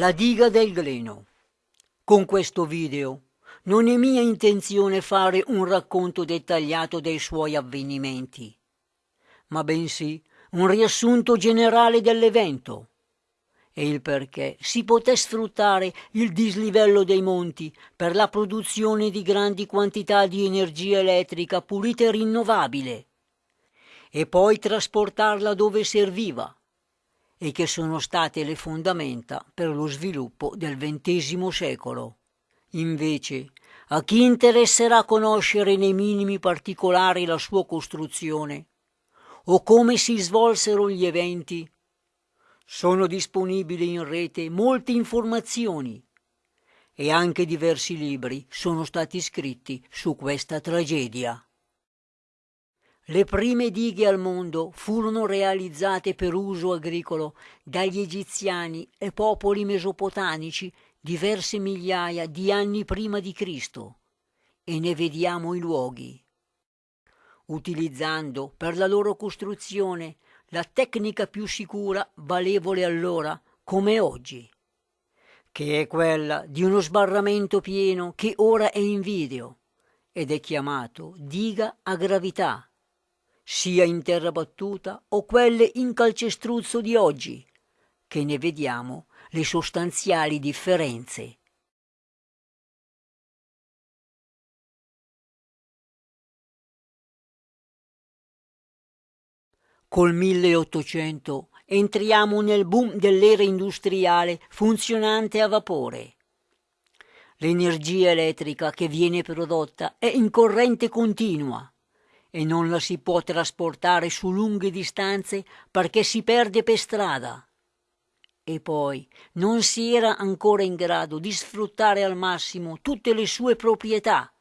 La diga del Gleno. Con questo video non è mia intenzione fare un racconto dettagliato dei suoi avvenimenti, ma bensì un riassunto generale dell'evento e il perché si poté sfruttare il dislivello dei monti per la produzione di grandi quantità di energia elettrica pulita e rinnovabile e poi trasportarla dove serviva e che sono state le fondamenta per lo sviluppo del XX secolo. Invece, a chi interesserà conoscere nei minimi particolari la sua costruzione o come si svolsero gli eventi, sono disponibili in rete molte informazioni e anche diversi libri sono stati scritti su questa tragedia. Le prime dighe al mondo furono realizzate per uso agricolo dagli egiziani e popoli mesopotamici diverse migliaia di anni prima di Cristo e ne vediamo i luoghi. Utilizzando per la loro costruzione la tecnica più sicura valevole allora come oggi, che è quella di uno sbarramento pieno che ora è in video ed è chiamato diga a gravità sia in terra battuta o quelle in calcestruzzo di oggi, che ne vediamo le sostanziali differenze. Col 1800 entriamo nel boom dell'era industriale funzionante a vapore. L'energia elettrica che viene prodotta è in corrente continua e non la si può trasportare su lunghe distanze perché si perde per strada. E poi non si era ancora in grado di sfruttare al massimo tutte le sue proprietà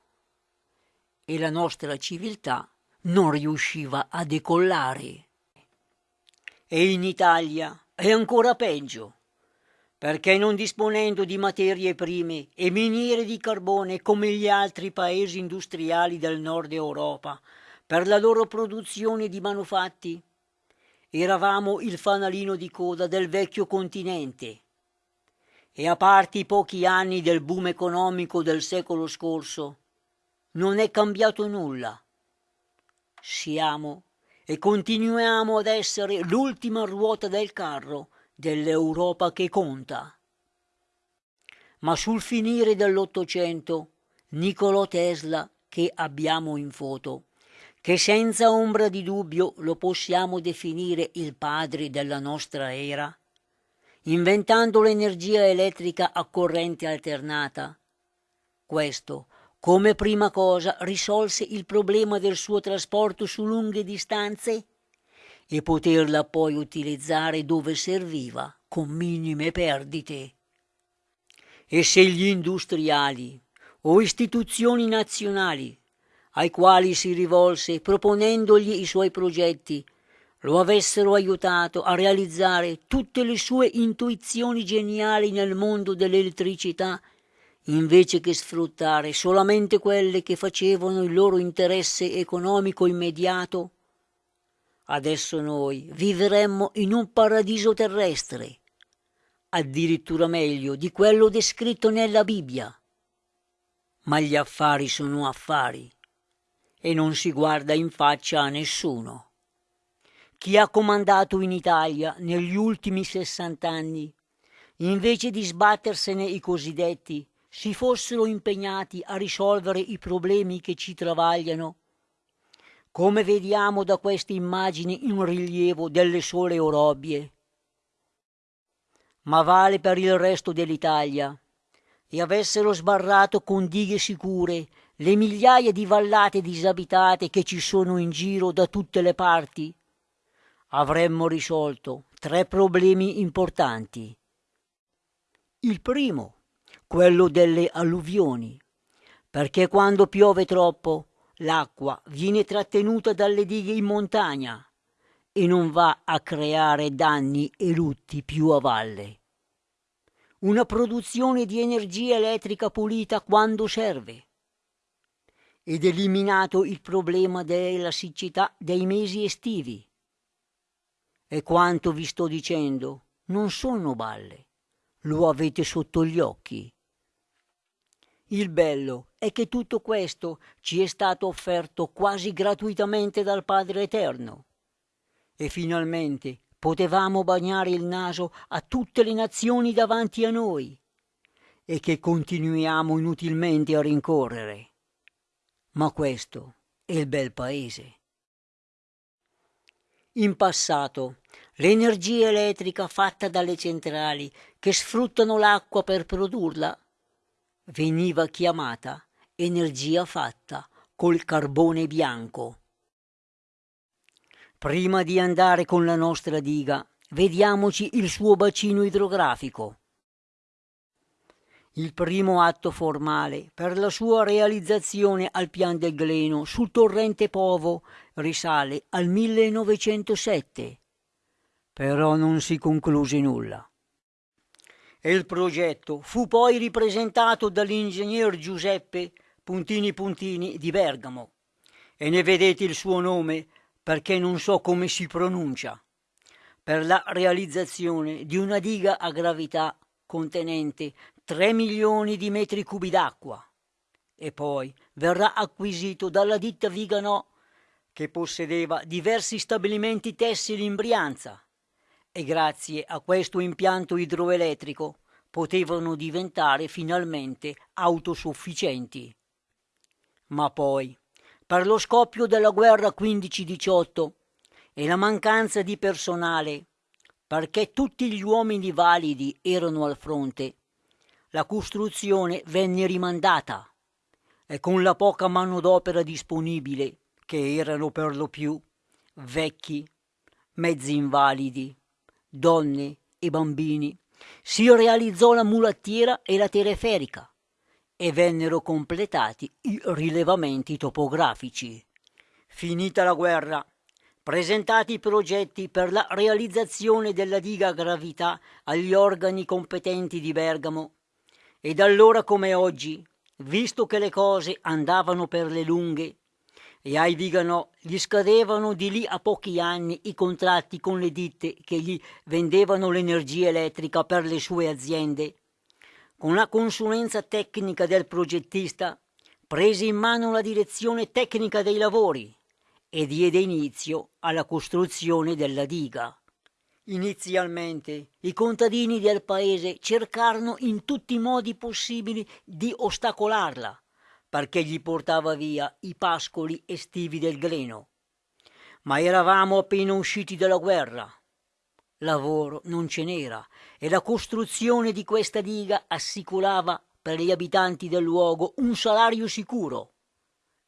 e la nostra civiltà non riusciva a decollare. E in Italia è ancora peggio, perché non disponendo di materie prime e miniere di carbone come gli altri paesi industriali del nord Europa, per la loro produzione di manufatti. Eravamo il fanalino di coda del vecchio continente e a parte i pochi anni del boom economico del secolo scorso, non è cambiato nulla. Siamo e continuiamo ad essere l'ultima ruota del carro dell'Europa che conta. Ma sul finire dell'Ottocento, Nicolò Tesla, che abbiamo in foto, che senza ombra di dubbio lo possiamo definire il padre della nostra era, inventando l'energia elettrica a corrente alternata. Questo, come prima cosa, risolse il problema del suo trasporto su lunghe distanze e poterla poi utilizzare dove serviva con minime perdite. E se gli industriali o istituzioni nazionali ai quali si rivolse proponendogli i suoi progetti, lo avessero aiutato a realizzare tutte le sue intuizioni geniali nel mondo dell'elettricità, invece che sfruttare solamente quelle che facevano il loro interesse economico immediato, adesso noi vivremmo in un paradiso terrestre, addirittura meglio di quello descritto nella Bibbia. Ma gli affari sono affari e non si guarda in faccia a nessuno. Chi ha comandato in Italia negli ultimi sessant'anni, invece di sbattersene i cosiddetti, si fossero impegnati a risolvere i problemi che ci travagliano, come vediamo da queste immagini in rilievo delle sole orobbie. Ma vale per il resto dell'Italia, e avessero sbarrato con dighe sicure le migliaia di vallate disabitate che ci sono in giro da tutte le parti, avremmo risolto tre problemi importanti. Il primo, quello delle alluvioni, perché quando piove troppo l'acqua viene trattenuta dalle dighe in montagna e non va a creare danni e lutti più a valle. Una produzione di energia elettrica pulita quando serve ed eliminato il problema della siccità dei mesi estivi. E quanto vi sto dicendo non sono balle, lo avete sotto gli occhi. Il bello è che tutto questo ci è stato offerto quasi gratuitamente dal Padre Eterno. E finalmente potevamo bagnare il naso a tutte le nazioni davanti a noi e che continuiamo inutilmente a rincorrere. Ma questo è il bel paese. In passato l'energia elettrica fatta dalle centrali che sfruttano l'acqua per produrla veniva chiamata energia fatta col carbone bianco. Prima di andare con la nostra diga, vediamoci il suo bacino idrografico. Il primo atto formale per la sua realizzazione al pian del Gleno sul torrente Povo risale al 1907, però non si concluse nulla. Il progetto fu poi ripresentato dall'ingegner Giuseppe Puntini Puntini di Bergamo e ne vedete il suo nome perché non so come si pronuncia, per la realizzazione di una diga a gravità contenente 3 milioni di metri cubi d'acqua e poi verrà acquisito dalla ditta Viganò che possedeva diversi stabilimenti tessili in Brianza e grazie a questo impianto idroelettrico potevano diventare finalmente autosufficienti. Ma poi per lo scoppio della guerra 15-18 e la mancanza di personale, perché tutti gli uomini validi erano al fronte, la costruzione venne rimandata e con la poca manodopera disponibile, che erano per lo più vecchi, mezzi invalidi, donne e bambini, si realizzò la mulattiera e la teleferica e vennero completati i rilevamenti topografici. Finita la guerra, presentati i progetti per la realizzazione della diga a gravità agli organi competenti di Bergamo, ed allora come oggi, visto che le cose andavano per le lunghe, e ai Viganò gli scadevano di lì a pochi anni i contratti con le ditte che gli vendevano l'energia elettrica per le sue aziende, con la consulenza tecnica del progettista, prese in mano la direzione tecnica dei lavori e diede inizio alla costruzione della diga. Inizialmente i contadini del paese cercarono in tutti i modi possibili di ostacolarla, perché gli portava via i pascoli estivi del greno. Ma eravamo appena usciti dalla guerra lavoro non ce n'era e la costruzione di questa diga assicurava per gli abitanti del luogo un salario sicuro.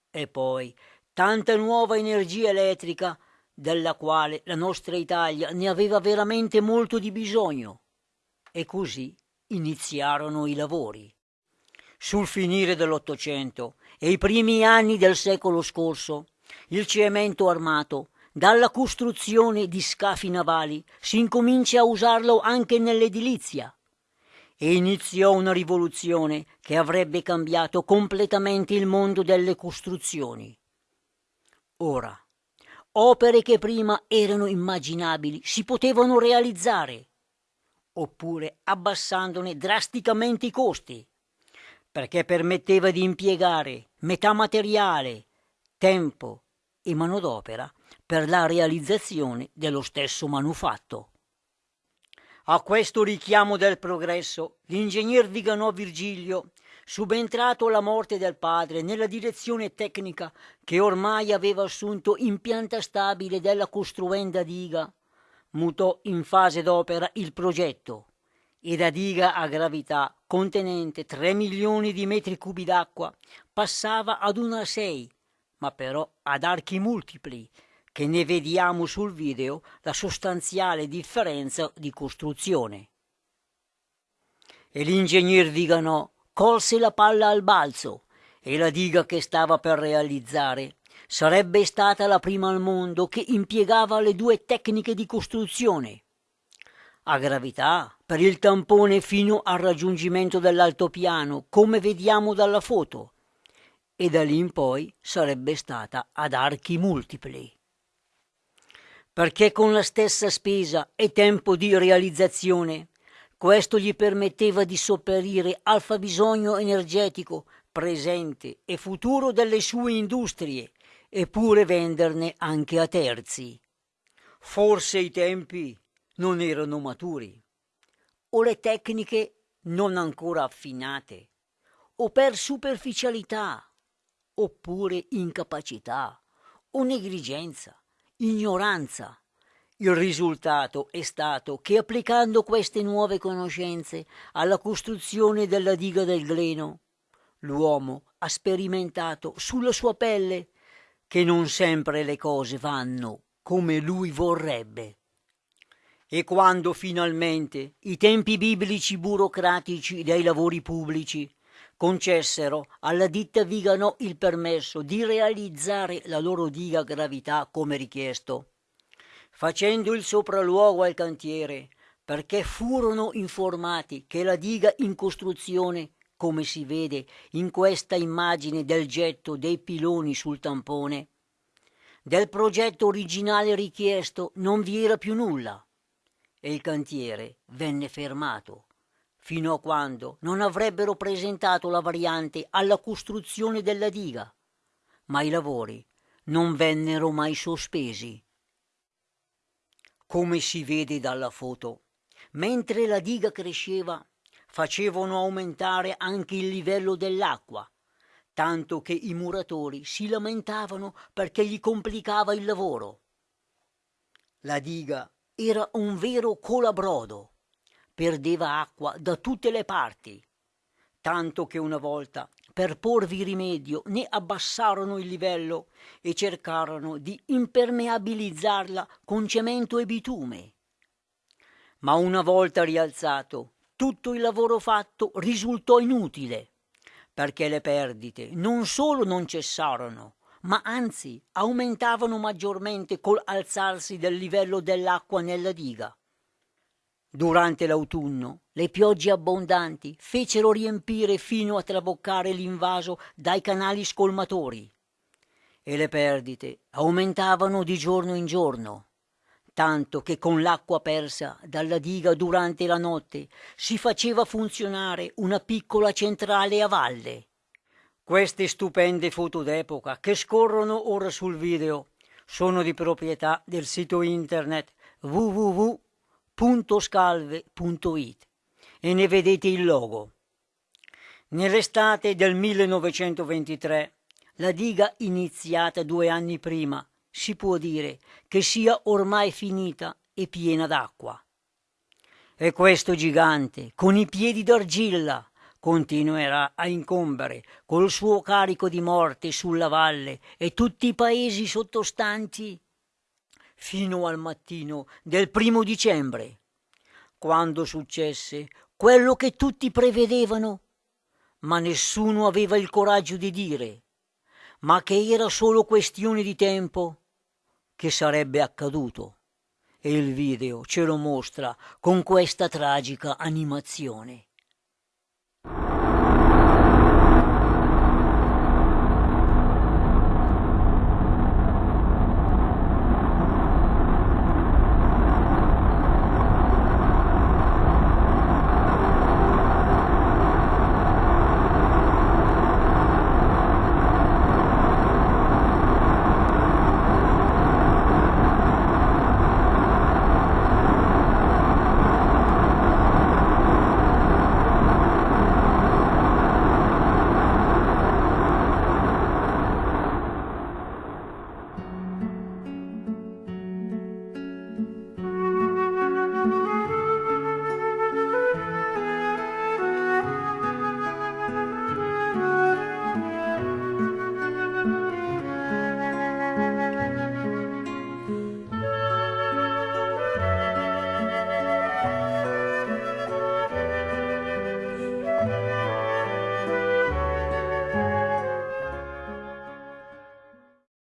E poi tanta nuova energia elettrica della quale la nostra Italia ne aveva veramente molto di bisogno. E così iniziarono i lavori. Sul finire dell'Ottocento e i primi anni del secolo scorso, il cemento armato dalla costruzione di scafi navali si incomincia a usarlo anche nell'edilizia e iniziò una rivoluzione che avrebbe cambiato completamente il mondo delle costruzioni. Ora, opere che prima erano immaginabili si potevano realizzare, oppure abbassandone drasticamente i costi, perché permetteva di impiegare metà materiale, tempo e manodopera per la realizzazione dello stesso manufatto. A questo richiamo del progresso, l'ingegner Viganò Virgilio, subentrato alla morte del padre nella direzione tecnica che ormai aveva assunto in pianta stabile della costruenda diga, mutò in fase d'opera il progetto e da diga a gravità contenente 3 milioni di metri cubi d'acqua passava ad una a 6, ma però ad archi multipli che ne vediamo sul video la sostanziale differenza di costruzione. E l'ingegner Viganò colse la palla al balzo e la diga che stava per realizzare. Sarebbe stata la prima al mondo che impiegava le due tecniche di costruzione. A gravità, per il tampone fino al raggiungimento dell'altopiano, come vediamo dalla foto, e da lì in poi sarebbe stata ad archi multipli perché con la stessa spesa e tempo di realizzazione Questo gli permetteva di sopperire al fabbisogno energetico presente e futuro delle sue industrie, eppure venderne anche a terzi. Forse i tempi non erano maturi, o le tecniche non ancora affinate, o per superficialità, oppure incapacità, o negligenza, ignoranza. Il risultato è stato che applicando queste nuove conoscenze alla costruzione della diga del Gleno, l'uomo ha sperimentato sulla sua pelle che non sempre le cose vanno come lui vorrebbe. E quando finalmente i tempi biblici burocratici dei lavori pubblici concessero alla ditta Vigano il permesso di realizzare la loro diga gravità come richiesto, facendo il sopralluogo al cantiere, perché furono informati che la diga in costruzione come si vede in questa immagine del getto dei piloni sul tampone. Del progetto originale richiesto non vi era più nulla e il cantiere venne fermato fino a quando non avrebbero presentato la variante alla costruzione della diga, ma i lavori non vennero mai sospesi. Come si vede dalla foto, mentre la diga cresceva, facevano aumentare anche il livello dell'acqua, tanto che i muratori si lamentavano perché gli complicava il lavoro. La diga era un vero colabrodo, perdeva acqua da tutte le parti, tanto che una volta, per porvi rimedio, ne abbassarono il livello e cercarono di impermeabilizzarla con cemento e bitume. Ma una volta rialzato, tutto il lavoro fatto risultò inutile, perché le perdite non solo non cessarono, ma anzi aumentavano maggiormente col alzarsi del livello dell'acqua nella diga. Durante l'autunno le piogge abbondanti fecero riempire fino a traboccare l'invaso dai canali scolmatori e le perdite aumentavano di giorno in giorno tanto che con l'acqua persa dalla diga durante la notte si faceva funzionare una piccola centrale a valle. Queste stupende foto d'epoca che scorrono ora sul video sono di proprietà del sito internet www.scalve.it e ne vedete il logo. Nell'estate del 1923 la diga iniziata due anni prima si può dire che sia ormai finita e piena d'acqua. E questo gigante, con i piedi d'argilla, continuerà a incombere col suo carico di morte sulla valle e tutti i paesi sottostanti fino al mattino del primo dicembre, quando successe quello che tutti prevedevano, ma nessuno aveva il coraggio di dire, ma che era solo questione di tempo che sarebbe accaduto e il video ce lo mostra con questa tragica animazione.